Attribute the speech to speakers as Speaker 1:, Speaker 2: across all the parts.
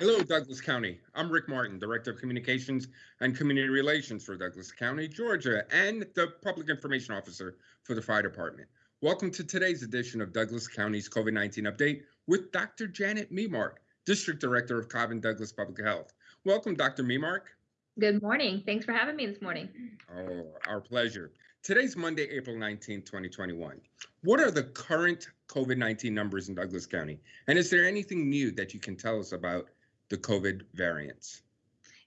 Speaker 1: Hello, Douglas County. I'm Rick Martin, Director of Communications and Community Relations for Douglas County, Georgia, and the Public Information Officer for the Fire Department. Welcome to today's edition of Douglas County's COVID 19 update with Dr. Janet Memark, District Director of Cobb and Douglas Public Health. Welcome, Dr. Memark.
Speaker 2: Good morning. Thanks for having me this morning.
Speaker 1: Oh, our pleasure. Today's Monday, April 19, 2021. What are the current COVID 19 numbers in Douglas County? And is there anything new that you can tell us about the COVID variants?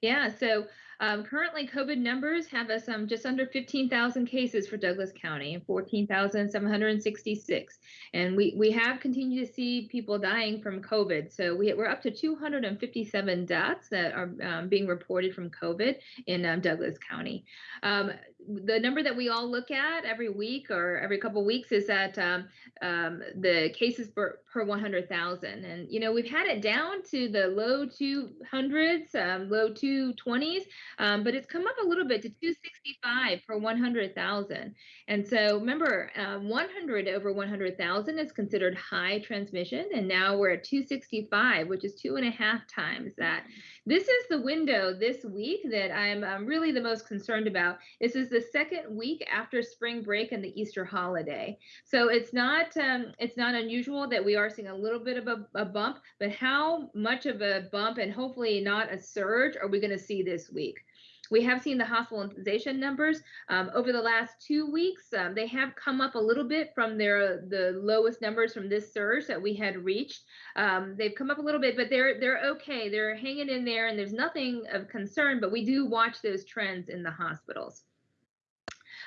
Speaker 2: Yeah, so um, currently COVID numbers have us um, just under 15,000 cases for Douglas County and 14,766. And we, we have continued to see people dying from COVID. So we, we're up to 257 deaths that are um, being reported from COVID in um, Douglas County. The number that we all look at every week or every couple weeks is that um, um, the cases per, per 100,000. And, you know, we've had it down to the low 200s, um, low 220s, um, but it's come up a little bit to 265 per 100,000. And so remember, uh, 100 over 100,000 is considered high transmission. And now we're at 265, which is two and a half times that. This is the window this week that I'm um, really the most concerned about. This is the second week after spring break and the Easter holiday. So it's not um, it's not unusual that we are seeing a little bit of a, a bump, but how much of a bump and hopefully not a surge are we going to see this week? We have seen the hospitalization numbers um, over the last two weeks. Um, they have come up a little bit from their the lowest numbers from this surge that we had reached. Um, they've come up a little bit, but they're they're okay. They're hanging in there, and there's nothing of concern. But we do watch those trends in the hospitals.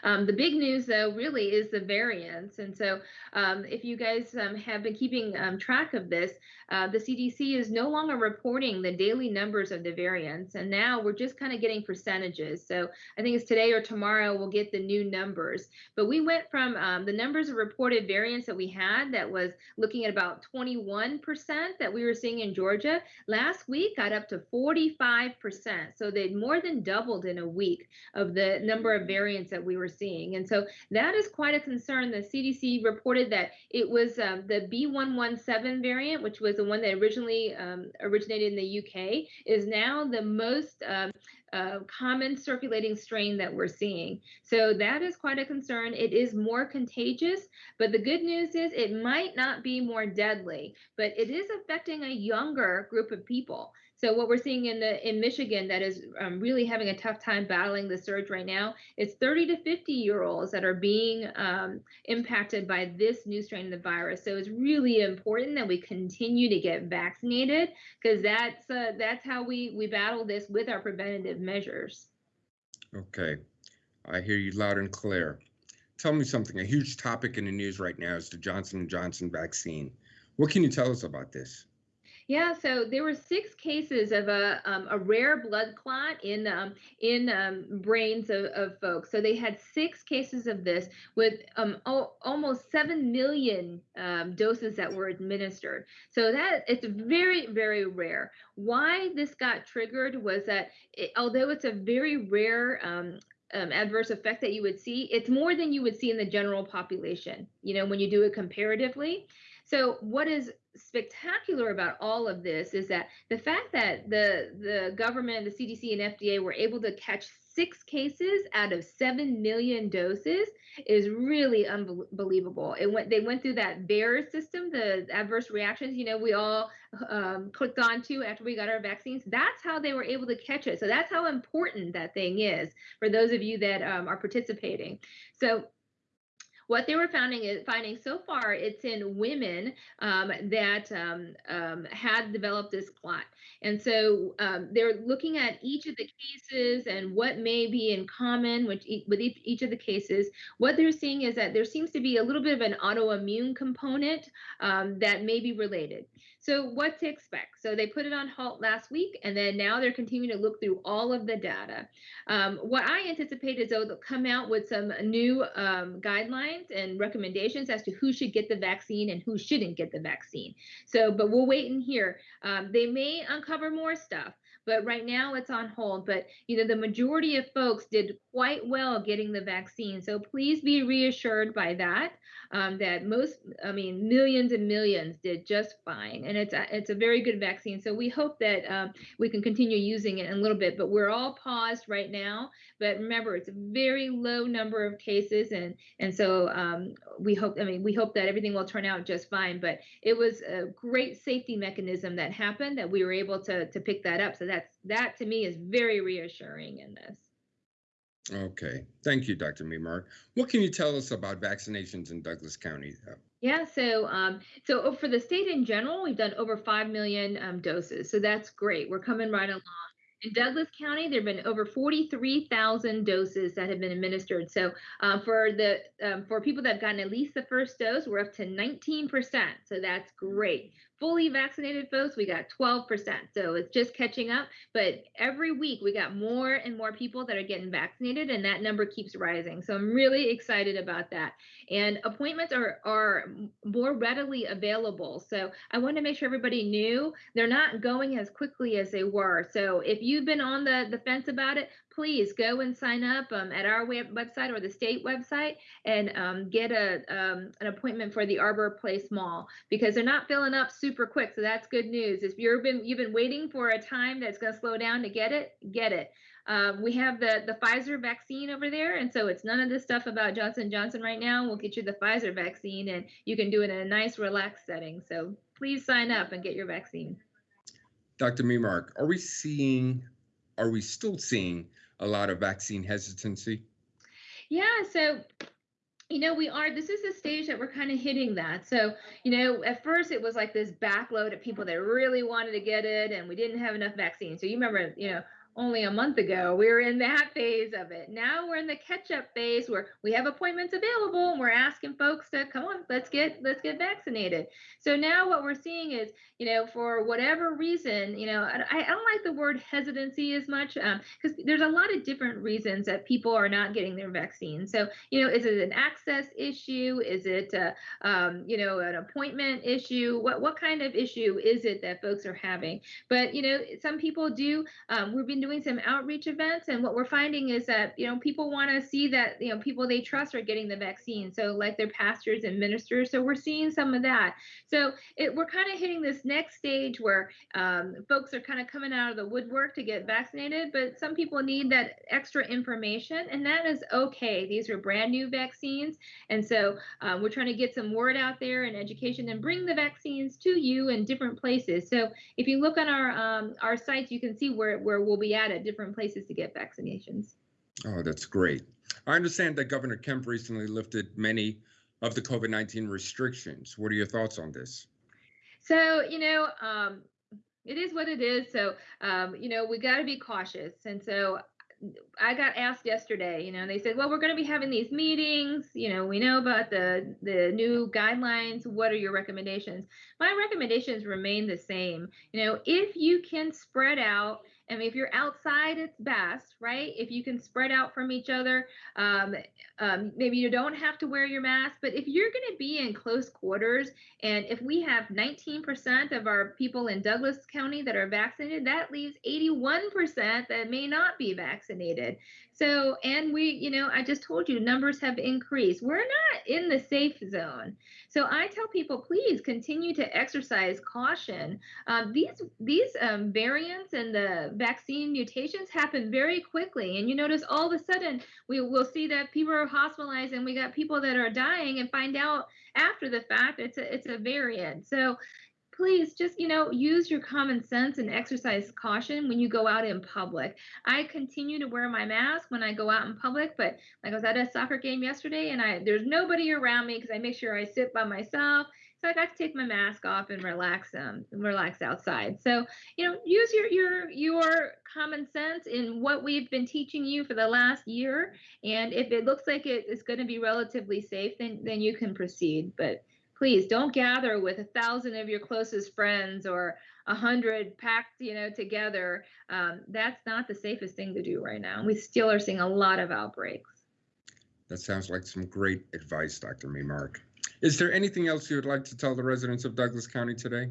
Speaker 2: Um, the big news, though, really is the variants. And so, um, if you guys um, have been keeping um, track of this, uh, the CDC is no longer reporting the daily numbers of the variants. And now we're just kind of getting percentages. So, I think it's today or tomorrow we'll get the new numbers. But we went from um, the numbers of reported variants that we had that was looking at about 21% that we were seeing in Georgia. Last week got up to 45%. So, they more than doubled in a week of the number of variants that we were seeing. And so that is quite a concern. The CDC reported that it was um, the B117 variant, which was the one that originally um, originated in the UK, is now the most um, uh, common circulating strain that we're seeing. So that is quite a concern. It is more contagious, but the good news is it might not be more deadly, but it is affecting a younger group of people. So what we're seeing in the in Michigan that is um, really having a tough time battling the surge right now is 30 to 50 year olds that are being um, impacted by this new strain of the virus. So it's really important that we continue to get vaccinated because that's uh, that's how we we battle this with our preventative measures.
Speaker 1: Okay, I hear you loud and clear. Tell me something. A huge topic in the news right now is the Johnson & Johnson vaccine. What can you tell us about this?
Speaker 2: Yeah, so there were six cases of a um, a rare blood clot in um, in um, brains of, of folks. So they had six cases of this with um, o- almost seven million um, doses that were administered. So that it's very very rare. Why this got triggered was that it, although it's a very rare um, um, adverse effect that you would see, it's more than you would see in the general population, you know, when you do it comparatively. So what is spectacular about all of this is that the fact that the the government, the CDC and FDA were able to catch six cases out of 7 million doses is really unbelievable. It went they went through that VAERS system, the adverse reactions, you know, we all um, clicked onto after we got our vaccines. That's how they were able to catch it. So that's how important that thing is for those of you that um, are participating. So what they were finding is finding so far it's in women um, that um, um, had developed this clot and so um, they're looking at each of the cases and what may be in common with, with each, each of the cases. What they're seeing is that there seems to be a little bit of an autoimmune component um, that may be related so what to expect so they put it on halt last week and then now they're continuing to look through all of the data um, what i anticipate is they'll come out with some new guidelines guidelines and recommendations as to who should get the vaccine and who shouldn't get the vaccine. So, but we'll wait and hear. Um, they may uncover more stuff, but right now it's on hold. But you know, the majority of folks did quite well getting the vaccine. So please be reassured by that. Um, that most, I mean, millions and millions did just fine, and it's a, it's a very good vaccine. So we hope that um, we can continue using it in a little bit. But we're all paused right now. But remember, it's a very low number of cases, and and so um, we hope. I mean, we hope that everything will turn out just fine. But it was a great safety mechanism that happened that we were able to to pick that up. So that's that to me is very reassuring in this.
Speaker 1: Okay, thank you, Dr. Memark. What can you tell us about vaccinations in Douglas County?
Speaker 2: Yeah, so um, so oh, for the state in general, we've done over five million um, doses, so that's great. We're coming right along. In Douglas County, there have been over 43,000 doses that have been administered. So uh, for the um, for people that have gotten at least the first dose, we're up to 19%. So that's great fully vaccinated folks, we got 12%. So it's just catching up. But every week we got more and more people that are getting vaccinated, and that number keeps rising. So I'm really excited about that. And appointments are, are more readily available. So I want to make sure everybody knew they're not going as quickly as they were. So if you've been on the, the fence about it, please go and sign up um, at our web- website or the state website and um, get a um, an appointment for the Arbor Place Mall because they're not filling up super quick. So that's good news. If you've been you've been waiting for a time that's going to slow down to get it, get it. Um, we have the the Pfizer vaccine over there, and so it's none of this stuff about Johnson Johnson right now. We'll get you the Pfizer vaccine, and you can do it in a nice, relaxed setting. So please sign up and get your vaccine.
Speaker 1: Dr. Memark, are we seeing, are we still seeing a lot of vaccine hesitancy?
Speaker 2: Yeah, so you know, we are, this is the stage that we're kind of hitting that. So, you know, at first it was like this backload of people that really wanted to get it and we didn't have enough vaccine. So you remember, you know, only a month ago. We were in that phase of it. Now we're in the catch-up phase where we have appointments available and we're asking folks to come on, let's get let's get vaccinated. So now what we're seeing is, you know, for whatever reason, you know, I, I don't like the word hesitancy as much because um, there's a lot of different reasons that people are not getting their vaccine. So, you know, is it an access issue? Is it, uh, um, you know, an appointment issue? What what kind of issue is it that folks are having? But you know, some people do. Um, we've been doing some outreach events and what we're finding is that you know people want to see that you know people they trust are getting the vaccine so like their pastors and ministers so we're seeing some of that. So it, we're kind of hitting this next stage where um, folks are kind of coming out of the woodwork to get vaccinated but some people need that extra information and that is okay. These are brand new vaccines and so um, we're trying to get some word out there and education and bring the vaccines to you in different places. So if you look on our um, our sites you can see where where we'll be at at different places to get vaccinations.
Speaker 1: Oh, that's great. I understand that Governor Kemp recently lifted many of the COVID 19 restrictions. What are your thoughts on this?
Speaker 2: So, you know, um, it is what it is. So, um, you know, we got to be cautious. And so I got asked yesterday, you know, they said, well, we're going to be having these meetings. You know, we know about the the new guidelines. What are your recommendations? My recommendations remain the same. You know, if you can spread out I mean, if you're outside, it's best, right? If you can spread out from each other, um, um, maybe you don't have to wear your mask. But if you're going to be in close quarters, and if we have 19% of our people in Douglas County that are vaccinated, that leaves 81% that may not be vaccinated. So, and we, you know, I just told you numbers have increased. We're not in the safe zone. So I tell people, please continue to exercise caution. Um, these these um, variants and the vaccine mutations happen very quickly, and you notice all of a sudden we will see that people are hospitalized, and we got people that are dying, and find out after the fact it's a it's a variant. So please just you know use your common sense and exercise caution when you go out in public i continue to wear my mask when i go out in public but like i was at a soccer game yesterday and i there's nobody around me because i make sure i sit by myself so I got to take my mask off and relax um relax outside. So, you know, use your your your common sense in what we've been teaching you for the last year. And if it looks like it is going to be relatively safe, then then you can proceed. But please don't gather with a thousand of your closest friends or a hundred packed you know together. Um, that's not the safest thing to do right now. We still are seeing a lot of outbreaks.
Speaker 1: That sounds like some great advice dr memark is there anything else you would like to tell the residents of douglas county today?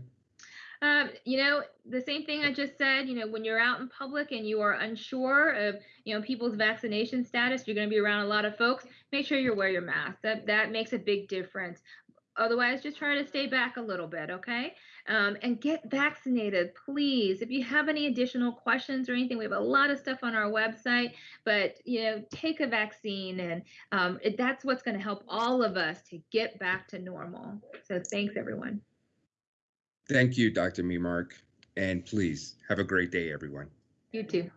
Speaker 2: Um, you know, the same thing I just said, you know, when you're out in public and you are unsure of, you know, people's vaccination status, you're going to be around a lot of folks, make sure you wear your mask. That that makes a big difference. Otherwise, just try to stay back a little bit, okay? Um, and get vaccinated, please. If you have any additional questions or anything, we have a lot of stuff on our website. But you know, take a vaccine, and um, it, that's what's going to help all of us to get back to normal. So, thanks, everyone.
Speaker 1: Thank you, Dr. Memark. And please have a great day, everyone.
Speaker 2: You too.